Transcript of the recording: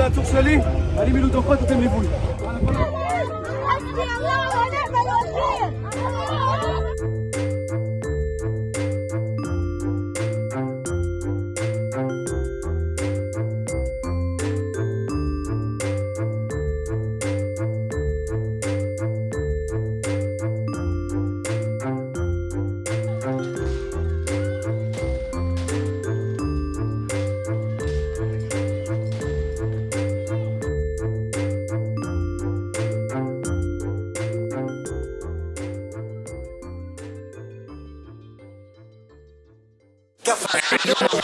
Allez, Milou, ton pote, on t'aime les boules. gafas.